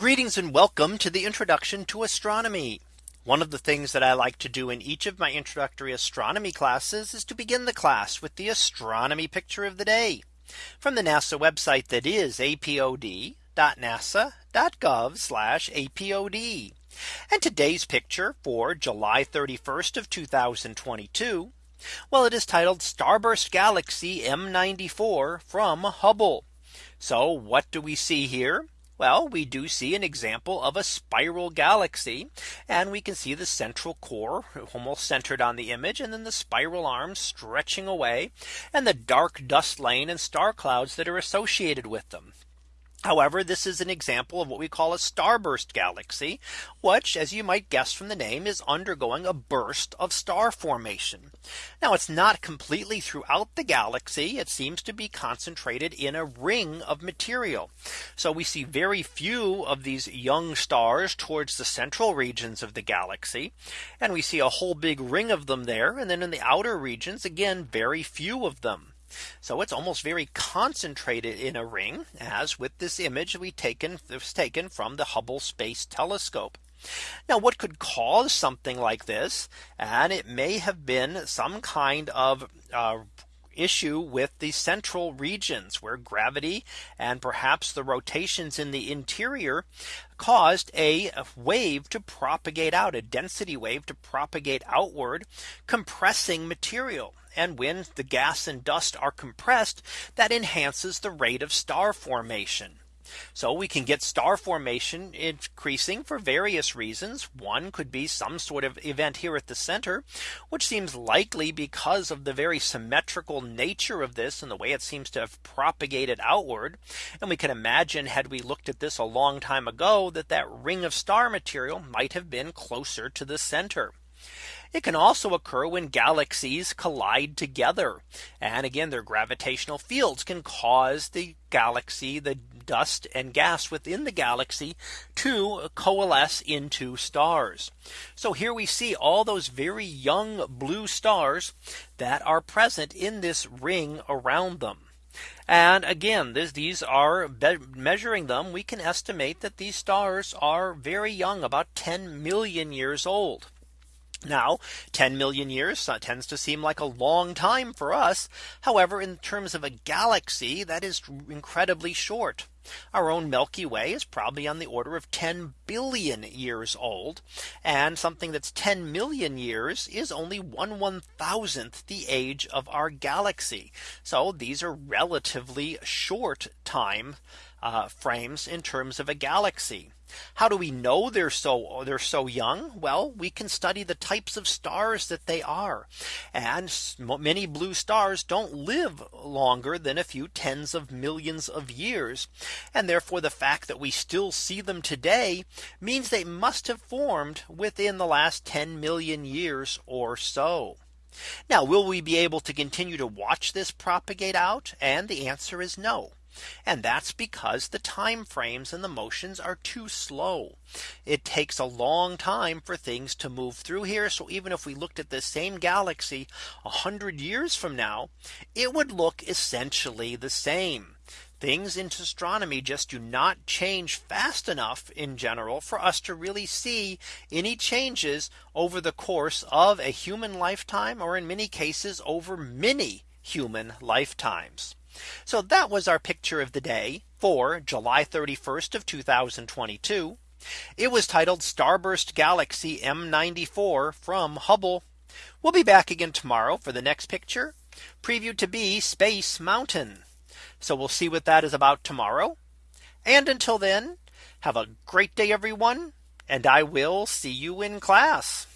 Greetings and welcome to the introduction to astronomy. One of the things that I like to do in each of my introductory astronomy classes is to begin the class with the astronomy picture of the day from the NASA website that is apod.nasa.gov apod. And today's picture for July 31st of 2022. Well, it is titled Starburst Galaxy M94 from Hubble. So what do we see here? Well, we do see an example of a spiral galaxy. And we can see the central core almost centered on the image and then the spiral arms stretching away and the dark dust lane and star clouds that are associated with them. However, this is an example of what we call a starburst galaxy, which as you might guess from the name is undergoing a burst of star formation. Now it's not completely throughout the galaxy. It seems to be concentrated in a ring of material. So we see very few of these young stars towards the central regions of the galaxy. And we see a whole big ring of them there. And then in the outer regions, again, very few of them. So it's almost very concentrated in a ring as with this image we taken was taken from the Hubble Space Telescope. Now what could cause something like this? And it may have been some kind of uh, issue with the central regions where gravity and perhaps the rotations in the interior caused a wave to propagate out a density wave to propagate outward compressing material and when the gas and dust are compressed, that enhances the rate of star formation. So we can get star formation increasing for various reasons. One could be some sort of event here at the center, which seems likely because of the very symmetrical nature of this and the way it seems to have propagated outward. And we can imagine had we looked at this a long time ago that that ring of star material might have been closer to the center. It can also occur when galaxies collide together. And again, their gravitational fields can cause the galaxy, the dust and gas within the galaxy to coalesce into stars. So here we see all those very young blue stars that are present in this ring around them. And again, this, these are measuring them. We can estimate that these stars are very young, about 10 million years old. Now 10 million years tends to seem like a long time for us. However, in terms of a galaxy that is incredibly short. Our own Milky Way is probably on the order of 10 billion years old. And something that's 10 million years is only one one thousandth the age of our galaxy. So these are relatively short time uh, frames in terms of a galaxy. How do we know they're so they're so young? Well, we can study the types of stars that they are. And many blue stars don't live longer than a few tens of millions of years. And therefore the fact that we still see them today means they must have formed within the last 10 million years or so. Now, will we be able to continue to watch this propagate out? And the answer is no. And that's because the time frames and the motions are too slow. It takes a long time for things to move through here. So even if we looked at the same galaxy 100 years from now, it would look essentially the same. Things in astronomy just do not change fast enough in general for us to really see any changes over the course of a human lifetime or in many cases over many human lifetimes. So that was our picture of the day for July 31st of 2022. It was titled Starburst Galaxy M94 from Hubble. We'll be back again tomorrow for the next picture previewed to be Space Mountain. So we'll see what that is about tomorrow. And until then, have a great day, everyone. And I will see you in class.